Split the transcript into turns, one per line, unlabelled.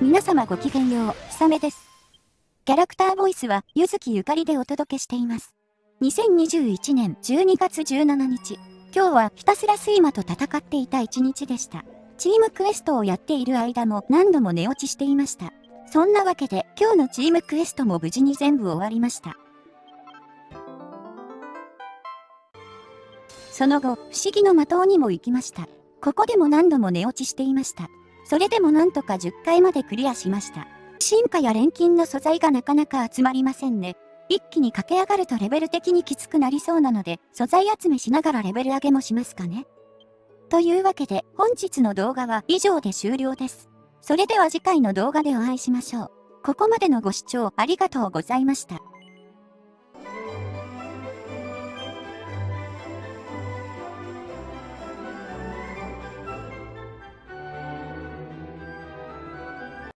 皆様ごきげんよう、ひさめです。キャラクターボイスは、ゆずきゆかりでお届けしています。2021年12月17日、今日はひたすら睡魔と戦っていた一日でした。チームクエストをやっている間も何度も寝落ちしていました。そんなわけで今日のチームクエストも無事に全部終わりました。その後、不思議の的にも行きました。ここでも何度も寝落ちしていました。それでもなんとか10回までクリアしました。進化や錬金の素材がなかなか集まりませんね。一気に駆け上がるとレベル的にきつくなりそうなので、素材集めしながらレベル上げもしますかね。というわけで、本日の動画は以上で終了です。それでは次回の動画でお会いしましょう。ここまでのご視聴ありがとうございました。